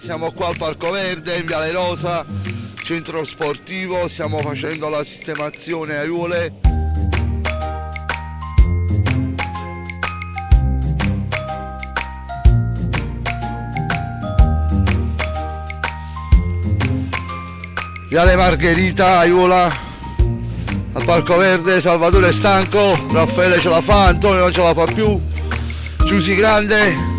Siamo qua al Parco Verde, in Viale Rosa, centro sportivo, stiamo facendo la sistemazione aiuole. Viale Margherita, Aiuola, al Parco Verde, Salvatore è stanco, Raffaele ce la fa, Antonio non ce la fa più, Giusi Grande,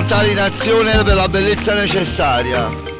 volontari in azione per la bellezza necessaria.